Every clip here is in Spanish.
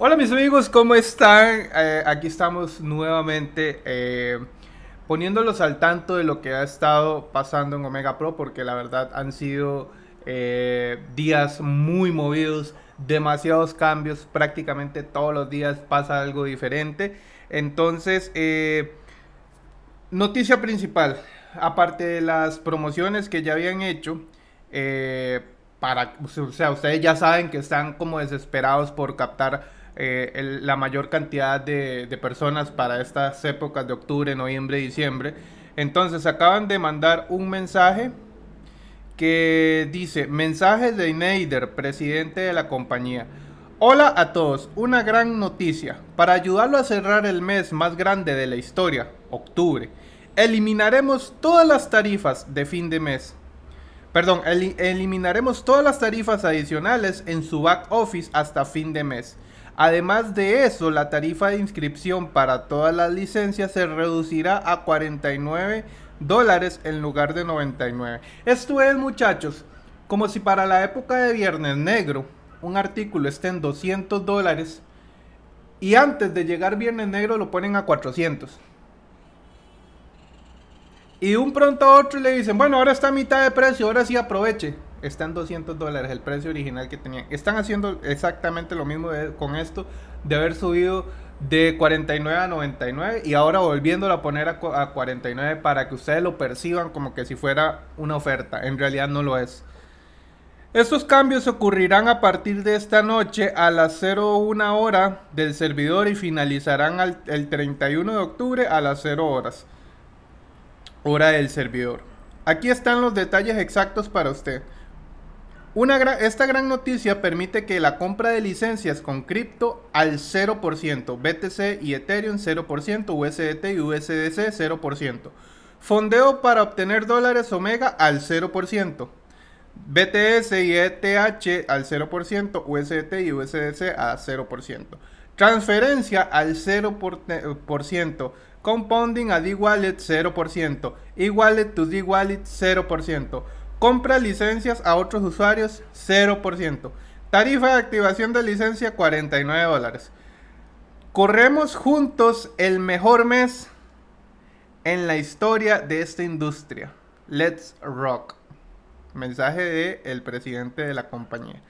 Hola mis amigos, ¿cómo están? Eh, aquí estamos nuevamente eh, poniéndolos al tanto de lo que ha estado pasando en Omega Pro porque la verdad han sido eh, días muy movidos, demasiados cambios, prácticamente todos los días pasa algo diferente. Entonces, noticia principal, aparte de las promociones que ya habían hecho, para, o sea, ustedes ya saben que están como desesperados por captar eh, la mayor cantidad de, personas para estas épocas de octubre, noviembre, diciembre. Entonces acaban de mandar un mensaje que dice, mensaje de Neider, presidente de la compañía. Hola a todos, una gran noticia. Para ayudarlo a cerrar el mes más grande de la historia, octubre, eliminaremos todas las tarifas de fin de mes. Perdón, eliminaremos todas las tarifas adicionales en su back office hasta fin de mes. Además de eso, la tarifa de inscripción para todas las licencias se reducirá a 49 dólares en lugar de 99. Esto es, muchachos, como si para la época de Viernes Negro un artículo esté en 200 dólares y antes de llegar Viernes Negro lo ponen a 400. Y de un pronto a otro le dicen, bueno, ahora está a mitad de precio, ahora sí aproveche está en 200 dólares el precio original que tenían. Están haciendo exactamente lo mismo con esto, de haber subido de 49 a 99 y ahora volviéndolo a poner a, 49 para que ustedes lo perciban como que si fuera una oferta. En realidad no lo es. Estos cambios ocurrirán a partir de esta noche a las 01 hora del servidor y finalizarán el 31 de octubre a las 0 horas. Hora del servidor. Aquí están los detalles exactos para usted esta gran noticia permite que la compra de licencias con cripto al 0%, BTC y Ethereum 0%, USDT y USDC 0%. Fondeo para obtener dólares Omega al 0%. BTS y ETH al 0%, USDT y USDC a 0%. Transferencia al 0%. Compounding a D-Wallet 0%. E-Wallet to D-Wallet 0%. Compra licencias a otros usuarios 0%. Tarifa de activación de licencia 49 dólares. Corremos juntos el mejor mes en la historia de esta industria. Let's rock. Mensaje de el presidente de la compañía.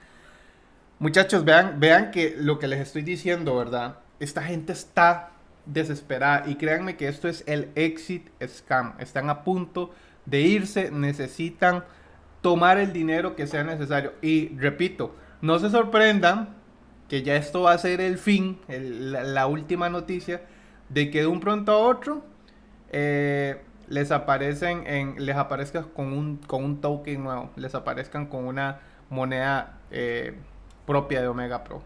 Muchachos, vean, vean que lo que les estoy diciendo, ¿verdad? Esta gente está desesperada y créanme que esto es el exit scam. Están a punto de irse, necesitan tomar el dinero que sea necesario. Y repito, no se sorprendan que ya esto va a ser el fin, la, última noticia, de que de un pronto a otro eh, les aparecen en, les aparezca con un, con un token nuevo, les aparezcan con una moneda eh, propia de Omega Pro.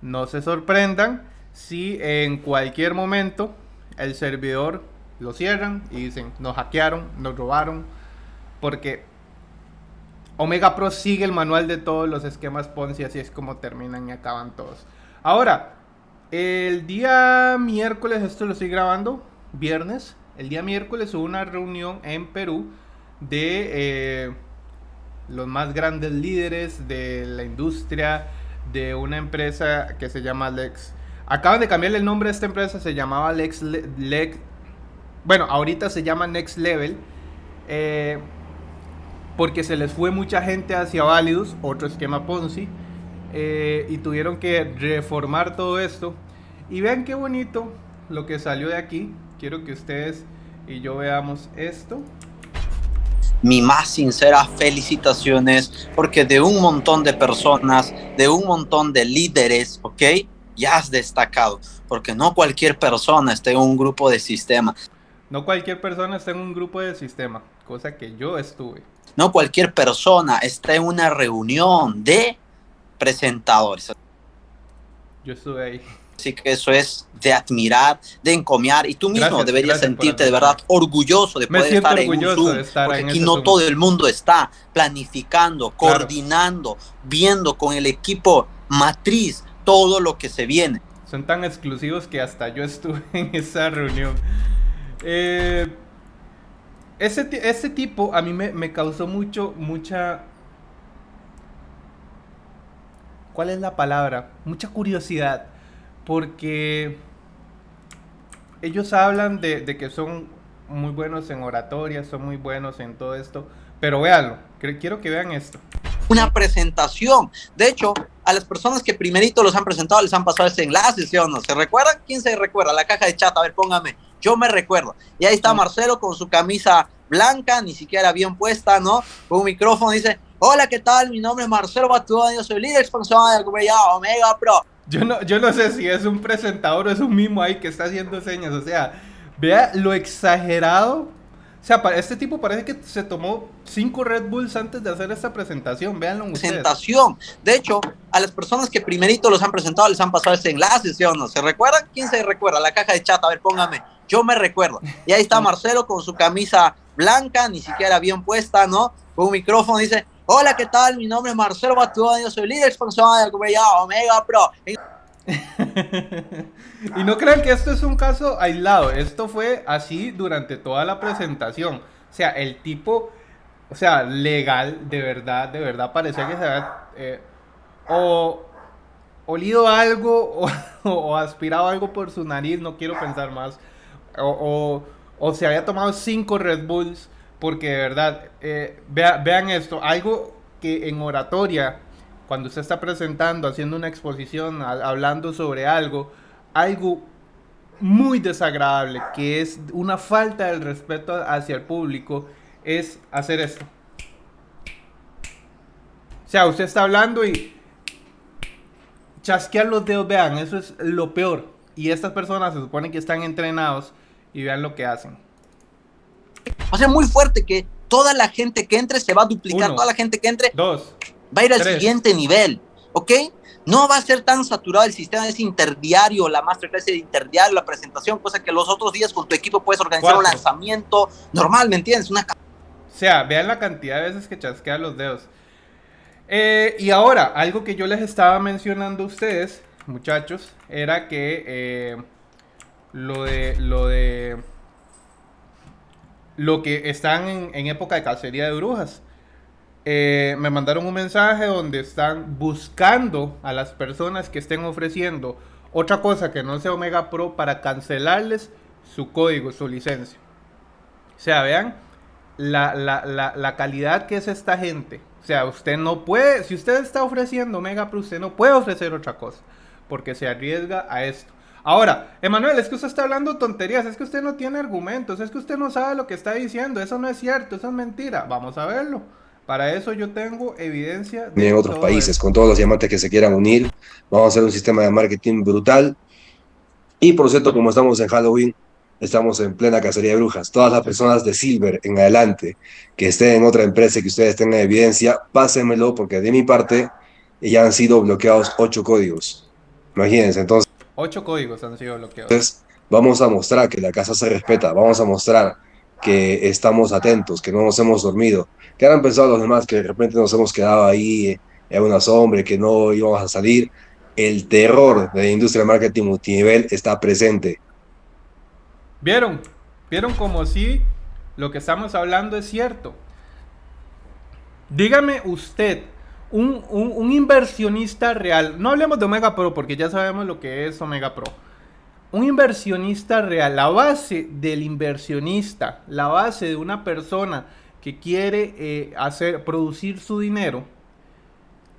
No se sorprendan si en cualquier momento el servidor lo cierran y dicen nos hackearon, nos robaron, porque Omega Pro sigue el manual de todos los esquemas Ponzi, así es como terminan y acaban todos. Ahora, el día miércoles, esto lo estoy grabando, viernes, el día miércoles hubo una reunión en Perú de eh, los más grandes líderes de la industria de una empresa que se llama Lex. Acaban de cambiarle el nombre de esta empresa, se llamaba Lex, Lex bueno, ahorita se llama Next Level. Eh, porque se les fue mucha gente hacia Validus, otro esquema Ponzi, eh, y tuvieron que reformar todo esto. Y vean qué bonito lo que salió de aquí. Quiero que ustedes y yo veamos esto. Mi más sinceras felicitaciones, porque de un montón de personas, de un montón de líderes, ¿ok? Ya has destacado, porque no cualquier persona está en un grupo de sistema. No cualquier persona está en un grupo de sistema, cosa que yo estuve. No cualquier persona está en una reunión de presentadores. Yo estuve ahí. Así que eso es de admirar, de encomiar y tú mismo deberías sentirte de verdad orgulloso de poder estar en un Zoom, porque aquí no todo el mundo está planificando, coordinando, viendo con el equipo matriz todo lo que se viene. Son tan exclusivos que hasta yo estuve en esa reunión. Eh, ese, tipo a mí me, causó mucho, mucha... ¿Cuál es la palabra? Mucha curiosidad. Porque ellos hablan de, de, que son muy buenos en oratoria, son muy buenos en todo esto, pero véanlo, quiero que vean esto. Una presentación. De hecho, a las personas que primerito los han presentado les han pasado ese enlace, ¿sí o no? ¿Se recuerdan? ¿Quién se recuerda? La caja de chat, a ver, póngame. Yo me recuerdo. Y ahí está Marcelo con su camisa blanca, ni siquiera bien puesta, ¿no? Con un micrófono dice, hola, ¿qué tal? Mi nombre es Marcelo Batudón, yo soy líder expansión de Omega Pro. Yo no, yo no sé si es un presentador o es un mismo ahí que está haciendo señas, o sea, vea lo exagerado. O sea, este tipo parece que se tomó cinco Red Bulls antes de hacer esta presentación. Véanlo ustedes. Presentación. De hecho, a las personas que primerito los han presentado les han pasado ese enlace, ¿sí o no? ¿Se recuerdan? ¿Quién se recuerda? La caja de chat, a ver, póngame. Yo me recuerdo. Y ahí está Marcelo con su camisa blanca, ni siquiera bien puesta, ¿no? Con un micrófono dice, hola, ¿qué tal? Mi nombre es Marcelo Batudón, yo soy líder expansión de Omega Pro. y no crean que esto es un caso aislado, esto fue así durante toda la presentación. O sea, el tipo, o sea, legal, de verdad, de verdad, parecía que se había eh, olido algo o, aspirado algo por su nariz, no quiero pensar más. O, o, se había tomado cinco Red Bulls, porque de verdad, eh, vean esto, algo que en oratoria cuando usted está presentando, haciendo una exposición, hablando sobre algo, algo muy desagradable, que es una falta del respeto hacia el público, es hacer esto. O sea, usted está hablando y chasquear los dedos, vean, eso es lo peor. Y estas personas se supone que están entrenados y vean lo que hacen. O sea, muy fuerte que toda la gente que entre se va a duplicar, toda la gente que entre. Dos va a ir al siguiente nivel, ¿ok? No va a ser tan saturado el sistema ese interdiario, la masterclass de interdiario, la presentación, cosa que los otros días con tu equipo puedes organizar un lanzamiento normal, ¿me entiendes? Una... O sea, vean la cantidad de veces que chasquea los dedos. Eh, y ahora, algo que yo les estaba mencionando a ustedes, muchachos, era que eh, lo de lo de lo que están en, época de cacería de brujas. Eh, me mandaron un mensaje donde están buscando a las personas que estén ofreciendo otra cosa que no sea Omega Pro para cancelarles su código, su licencia. O sea, vean la, la, calidad que es esta gente. O sea, usted no puede, si usted está ofreciendo Omega Pro, usted no puede ofrecer otra cosa, porque se arriesga a esto. Ahora, Emanuel, es que usted está hablando tonterías, es que usted no tiene argumentos, es que usted no sabe lo que está diciendo, eso no es cierto, eso es mentira. Vamos a verlo. Para eso yo tengo evidencia. De en otros países, con todos los diamantes que se quieran unir, vamos a hacer un sistema de marketing brutal. Y por cierto, como estamos en Halloween, estamos en plena cacería de brujas. Todas las personas de Silver en adelante que estén en otra empresa y que ustedes tengan evidencia, pásenmelo porque de mi parte ya han sido bloqueados ocho códigos. Imagínense, entonces. Ocho códigos han sido bloqueados. Entonces, vamos a mostrar que la casa se respeta, vamos a mostrar que estamos atentos, que no nos hemos dormido. ¿Qué han pensado los demás que de repente nos hemos quedado ahí en una sombra, que no íbamos a salir? El terror de la industria de marketing multinivel está presente. ¿Vieron? ¿Vieron como si lo que estamos hablando es cierto? Dígame usted, un, un inversionista real, no hablemos de Omega Pro porque ya sabemos lo que es Omega Pro un inversionista real, la base del inversionista, la base de una persona que quiere eh, hacer, producir su dinero,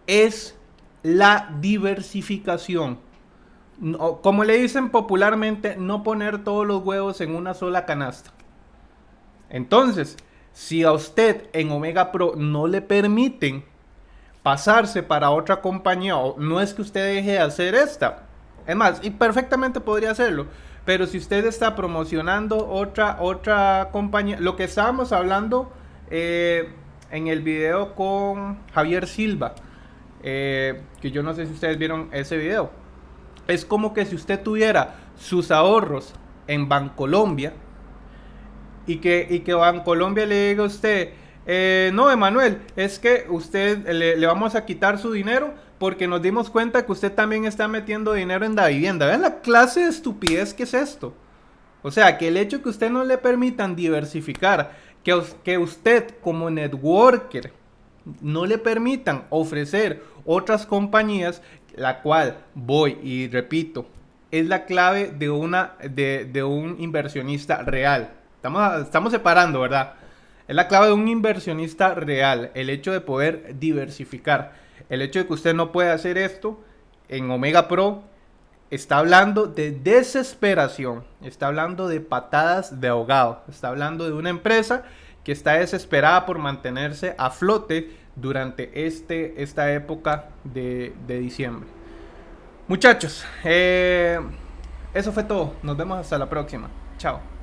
es la diversificación. como le dicen popularmente, no poner todos los huevos en una sola canasta. Entonces, si a usted en Omega Pro no le permiten pasarse para otra compañía, no es que usted deje de hacer esta, es más, y perfectamente podría hacerlo. Pero si usted está promocionando otra, otra compañía, lo que estábamos hablando eh, en el video con Javier Silva, eh, que yo no sé si ustedes vieron ese video, es como que si usted tuviera sus ahorros en Bancolombia y que, y que Bancolombia le diga a usted, eh, no, Emanuel, es que usted le, vamos a quitar su dinero porque nos dimos cuenta que usted también está metiendo dinero en la vivienda. Vean la clase de estupidez que es esto. O sea, que el hecho que usted no le permitan diversificar, que, que usted como networker no le permitan ofrecer otras compañías, la cual voy y repito, es la clave de, una, de, un inversionista real. Estamos, estamos separando, ¿verdad? Es la clave de un inversionista real, el hecho de poder diversificar. El hecho de que usted no puede hacer esto en Omega Pro está hablando de desesperación, está hablando de patadas de ahogado, está hablando de una empresa que está desesperada por mantenerse a flote durante este, esta época de, diciembre. Muchachos, eh, eso fue todo. Nos vemos hasta la próxima. Chao.